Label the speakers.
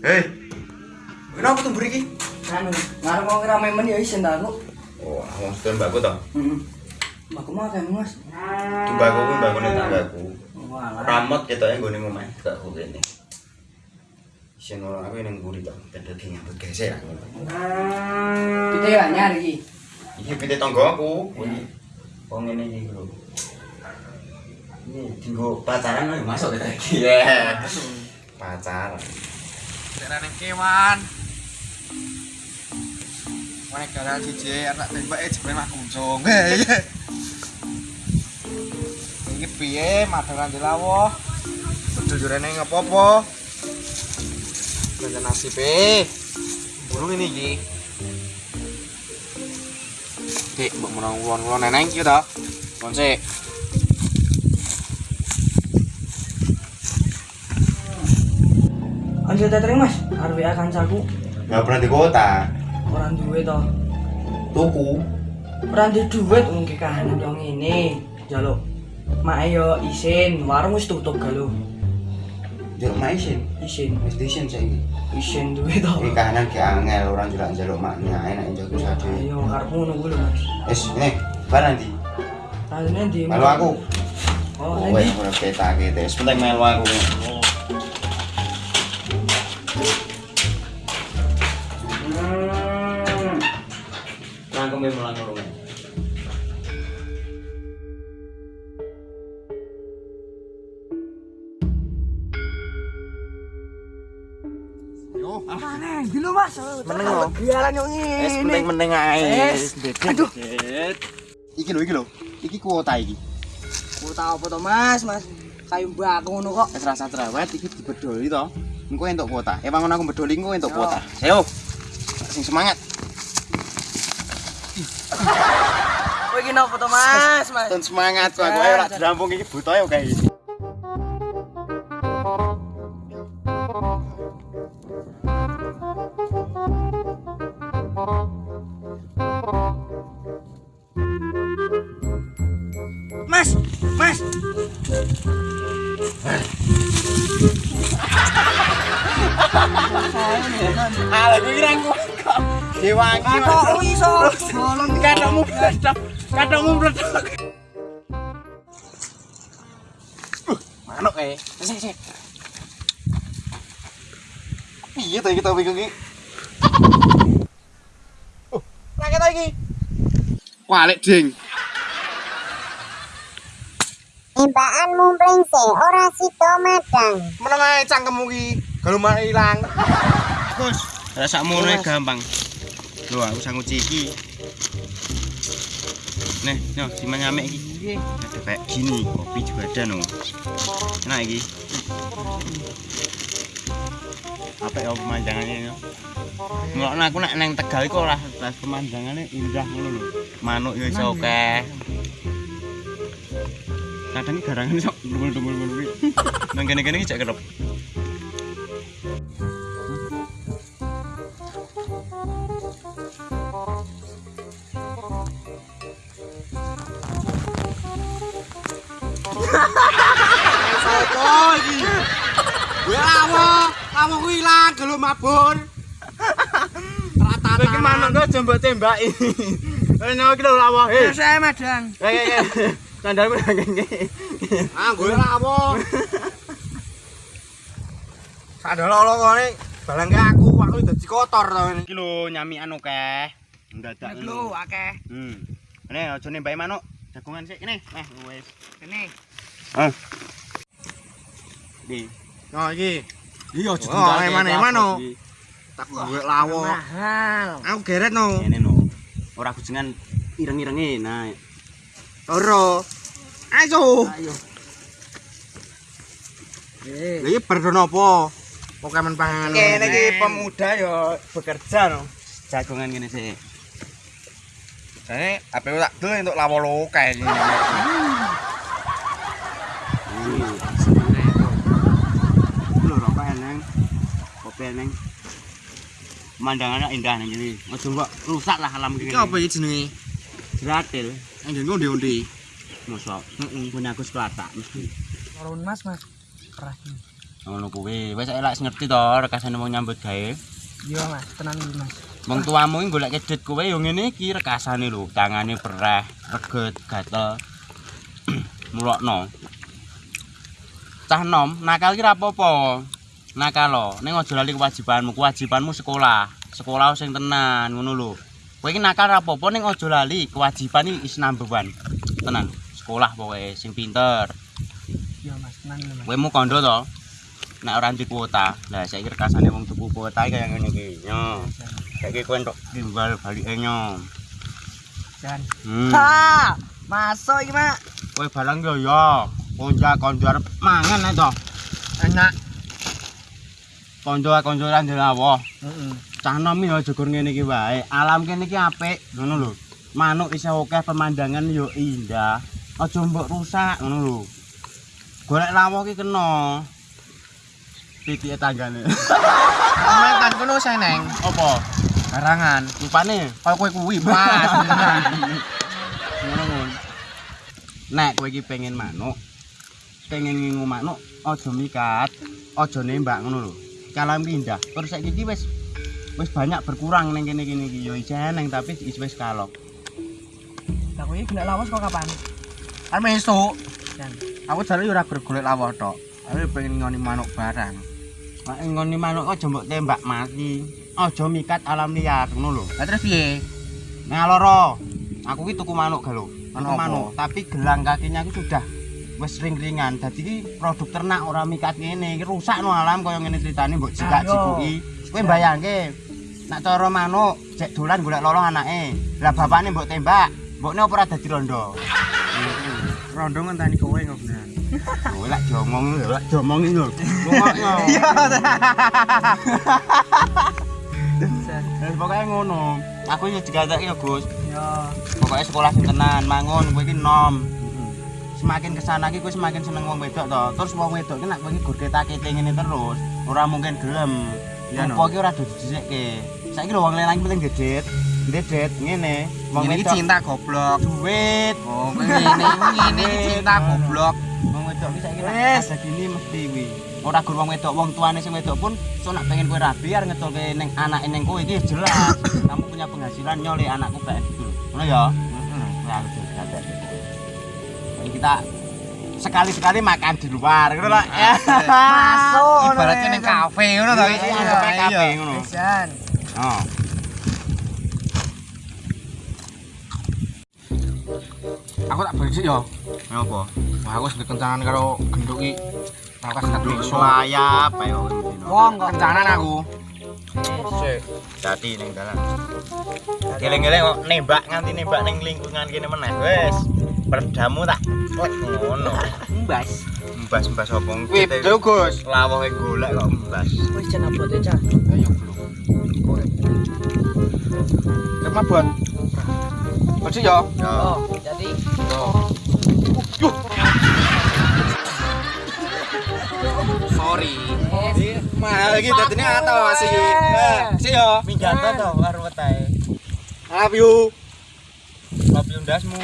Speaker 1: Hei. Kenapa tuh beri
Speaker 2: Anu, ngarep mau ngira memen ya isin ta aku.
Speaker 1: Oh, aku sedang mbakku toh.
Speaker 2: Heeh. Mbakku mah kan Mas.
Speaker 1: Mbakku ku mbakku ning tanggaku.
Speaker 2: Walah.
Speaker 1: Ramot ketoke nggone ngomah mbakku kene. Isin ora aku ning mburi toh, ben dadi ngambut gesek aku.
Speaker 2: Kita ya nyari iki.
Speaker 1: Iki pite tanggaku. Kuwi wong ngene iki lho. Ini dinggo pacaran lho masuk kita iki. Ya. Pacaran.
Speaker 3: Daerah neng kewan Mana gara siji anak tembak eh jebule mah kuncung. Iki piye madaran dilawuh. Jujurane ngopo-opo. Jangan nasib eh. Burung ini iki. Dik, mbok menang ulon-ulon neneng iki ta. Kon sik.
Speaker 2: Anjir tetring Mas, ya kancaku
Speaker 1: Enggak pernah di kota.
Speaker 2: ora duwe to.
Speaker 1: Tuku.
Speaker 2: Ora duwe duit mungkin kahanan yo ngene. Jaluk. Mak yo isin, warung wis tutup galo.
Speaker 1: Jaluk mak isin.
Speaker 2: Isin,
Speaker 1: Wis disin saiki.
Speaker 2: isin duwe to.
Speaker 1: Iki kahanan ge angel orang jelak jaluk maknya enak njaluk sade.
Speaker 2: Ayo karepmu kuwi lho Mas.
Speaker 1: Wis ini bar nanti.
Speaker 2: Tandine di
Speaker 1: Melu aku.
Speaker 2: Oh,
Speaker 1: Oh,
Speaker 2: nanti.
Speaker 1: wis ora peta gitu. Penting melu aku. Nangkeme ngono.
Speaker 3: Yo,
Speaker 2: Mana? Dulu Mas.
Speaker 3: Meneng lho.
Speaker 2: Biaran yo
Speaker 3: wis
Speaker 2: ngene.
Speaker 3: penting meneng ae.
Speaker 2: Wis. Aduh.
Speaker 3: Iki lho, iki lho. Iki kuota iki.
Speaker 2: Ku tau apa to Mas, Mas. Kayu mbak ngono kok.
Speaker 3: Wis rasa cerewet iki dibedoli to. Engko entuk kuota. Eh wangun aku bedoli engko entuk kuota. Ayo. Sing semangat.
Speaker 2: Kowe iki nopo to Mas, Mas?
Speaker 3: Ten semangat kok aku ora dirampung iki buta ya kae. Dewangi.
Speaker 2: Katok iso. Bolong
Speaker 3: Kadangmu meledak. Kadangmu meledak. Uh, manuk kae. Sik sik. Piye to iki topik iki? Oh, lagi to iki. Walik ding.
Speaker 4: Tembakan mumpling se ora sida madang.
Speaker 3: Meneng ae cangkemmu iki. Galumane ilang. Gus, rasa gampang. Lho, aku sang uci iki. Nih, yo siman nyamik iki. Ada kayak gini, kopi juga ada no. Enak iki. Apa ya pemandangannya yo? Ngelokno aku nek neng Tegal iku ora pas pemandangannya indah ngono lho. Manuk yo iso akeh. Kadang garangan sok dumbul-dumbul ngono kuwi. Nang kene-kene iki cek kerep. Sopo iki? Gue lawo, lawo ku ilang gelo mabur. Rata iki manuk kok jombo tembaki. Eh nyawa iki lho lawo. Eh,
Speaker 2: saya madang.
Speaker 3: eh, eh. Sandalmu nang kene. Ah, gue lawo. Sandal lo ngene balang aku, aku dadi kotor to ngene. Iki lho nyamikan akeh. Ndadak
Speaker 2: Nek lho akeh.
Speaker 3: Hmm. Ini aja nembaki manuk. Jagongan sik kene. Eh, wis.
Speaker 2: Kene.
Speaker 3: Ah. Di. Oh iki. Iya aja
Speaker 2: Oh, eman-eman, no.
Speaker 3: Tak gue lawo.
Speaker 2: Mahal.
Speaker 3: Aku geret no. Ini no. Ora kujengan ireng-irenge. Nah. Loro. Ayo.
Speaker 2: Ayo. Eh,
Speaker 3: Lha iki berdono apa? Pokemon panganan.
Speaker 2: Kene iki
Speaker 3: pemuda yo bekerja no. Jagongan ngene sik. Jane ape tak dol entuk lawo lo. Lho rokok eneng. Kopi eneng. Pemandangannya indah nih jadi. Ojo mbok rusak lah alam iki.
Speaker 2: iki apa iki jenenge?
Speaker 3: Gratil.
Speaker 2: Anjir ngondi-ondi.
Speaker 3: Mosok. Heeh. Punya aku sekelata mesti.
Speaker 2: Turun Mas, Mas. Keras.
Speaker 1: ngono kuwi wis elak ngerti to rekasane wong nyambut gawe
Speaker 3: Iya Mas, tenan iki Mas.
Speaker 1: wong tuamu iki golek kedit kowe yo ngene iki rekasane lho tangane pereh reget gatel mulokno cah nom nakal ki ra apa-apa? Nakal lo ning aja lali kewajibanmu kewajibanmu sekolah. Sekolah sing tenan ngono lho. Kowe iki nakal ra apa-apa ning aja lali kewajiban iki is number one. Tenan sekolah pokoke sing pinter.
Speaker 3: Iya Mas, tenan Mas.
Speaker 1: kowe mu kondo to? Nek ora di kuota. Lah saiki rekasane wong tuku kuota iki kaya ngene iki. Yo. Saiki kowe entuk timbal balike nyo
Speaker 3: Jan.
Speaker 1: hmm.
Speaker 3: Ha! Masuk iki, Mak.
Speaker 1: kowe barang yo yo konja konjo arep mangan ae to.
Speaker 3: Enak.
Speaker 1: konjo konjo ra ndelawo
Speaker 3: Heeh.
Speaker 1: cah nom yo aja gur ngene iki wae. Alam kene iki apik. Ngono lho. Manuk isih akeh pemandangan yo indah. Aja mbok rusak ngono lho. Golek lawo iki kena. Titike tanggane.
Speaker 3: Main kan kono seneng.
Speaker 1: apa?
Speaker 3: Barangan.
Speaker 1: rupane?
Speaker 3: Kaya kowe kuwi, Mas.
Speaker 1: ngono ngono nek kowe iki pengen manuk pengen ngingu manuk aja mikat aja nembak ngono lho kalam pindah terus saiki iki wis wis banyak berkurang ning kene kene iki yo ijen neng tapi wis wis kalok
Speaker 3: Lah kowe golek lawas kok kapan? Kan esuk. Jan. Aku jare ora bergolek lawas tok. Aku pengen ngoni manuk barang.
Speaker 1: nek ngoni manuk aja mbok tembak mati aja mikat alam liar ngono lho
Speaker 3: Lah terus piye?
Speaker 1: ngaloro aku ki tuku manuk galo
Speaker 3: Manuk
Speaker 1: manuk tapi gelang kakinya aku sudah wis ring-ringan dadi iki produk ternak ora mikat ngene. Iki rusak no alam kaya ngene ceritane mbok jikuki kowe bayangke nek cara manuk jek dolan golek lolong anake. Lah bapakne mbok tembak mbokne ora dadi rondo?
Speaker 3: Rondo ngenteni kowe beneran.
Speaker 1: kowe lak diomong lho lak diomong lho. Ngomongno. Wis pokoke ngono. Aku yo digatek yo Gus.
Speaker 3: Yo.
Speaker 1: pokoknya sekolah sing tenan mangun kowe iki nom semakin ke sana iki kowe semakin seneng wong wedok to? Terus wong wedok nek kowe iki gur ketak-ketik ngene terus ora mungkin gelem.
Speaker 3: Iya, no.
Speaker 1: iki ora do disikke saiki lho wong lanang penting gedet gedet ngene. Wong wedok
Speaker 3: cinta goblok.
Speaker 1: duit.
Speaker 3: Oh, ngene ngene iki cinta goblok.
Speaker 1: wong wedok saiki nek
Speaker 3: Wes.
Speaker 1: ada gini mesti kuwi. Ora gur wong wedok wong tuane sing wedok pun so nak pengen kowe rabi arep ngetulke ning anake ning kowe iki jelas. Kamu punya penghasilan nyole anakku kayak gitu. Ngono ya? Nah, aku kita sekali-sekali makan di luar gitu lah ya.
Speaker 3: Masuk.
Speaker 5: Ibaratnya ning kafe ngono to.
Speaker 1: Iya, anggapnya kafe ngono. Oh.
Speaker 5: Aku tak sih yo.
Speaker 1: Apa?
Speaker 5: Wah, aku sedek kencangan karo genduk iki. Aku kasih tak beli
Speaker 1: Sulayap ayo.
Speaker 3: Wong kok
Speaker 5: Kencangan aku.
Speaker 1: Dadi ning dalan. Geleng-geleng kok nembak nganti nembak ning lingkungan kene meneh. Wes. Perdamu tak klek ngono.
Speaker 3: mbas.
Speaker 1: Mbas-mbas apa
Speaker 5: Wih, lho Gus.
Speaker 1: Lawoke golek kok mbas.
Speaker 3: Wis jan abote cah.
Speaker 5: Ayo belum. Nek mabot. Baju yo.
Speaker 1: Yo.
Speaker 3: Oh, jadi
Speaker 5: Sorry.
Speaker 3: mahal
Speaker 5: iki dadine atos iki. Nah, sih yo.
Speaker 1: Minggat to karo wetahe.
Speaker 5: Love you.
Speaker 1: Kopi undasmu.